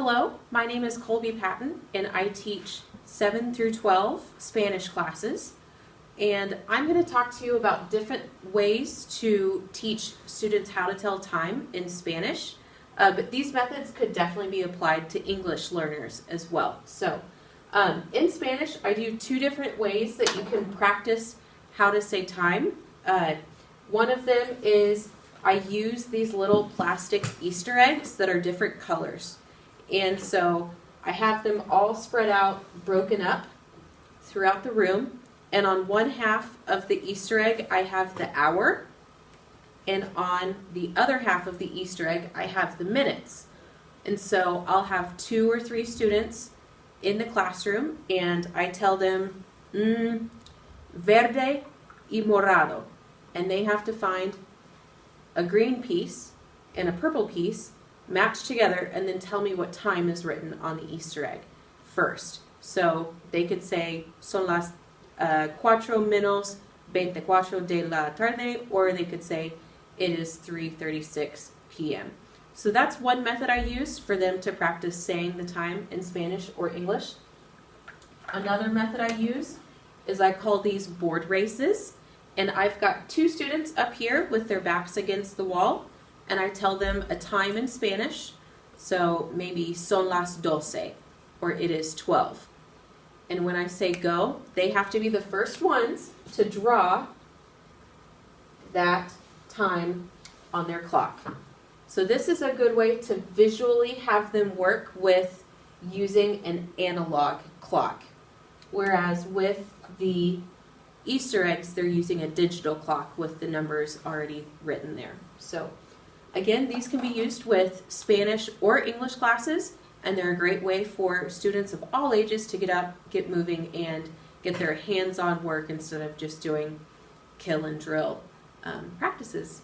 Hello, my name is Colby Patton, and I teach 7 through 12 Spanish classes. And I'm going to talk to you about different ways to teach students how to tell time in Spanish. Uh, but these methods could definitely be applied to English learners as well. So, um, in Spanish, I do two different ways that you can practice how to say time. Uh, one of them is I use these little plastic Easter eggs that are different colors. And so I have them all spread out, broken up throughout the room. And on one half of the Easter egg, I have the hour. And on the other half of the Easter egg, I have the minutes. And so I'll have two or three students in the classroom, and I tell them, mm, verde y morado. And they have to find a green piece and a purple piece match together and then tell me what time is written on the Easter egg first. So they could say son las uh, cuatro menos veinticuatro de la tarde, or they could say it is 3:36 p.m. So that's one method I use for them to practice saying the time in Spanish or English. Another method I use is I call these board races. And I've got two students up here with their backs against the wall, and I tell them a time in Spanish. So maybe son las doce, or it is 12. And when I say go, they have to be the first ones to draw that time on their clock. So this is a good way to visually have them work with using an analog clock. Whereas with the Easter eggs, they're using a digital clock with the numbers already written there. So again, these can be used with Spanish or English classes, and they're a great way for students of all ages to get up, get moving, and get their hands-on work instead of just doing kill and drill um, practices.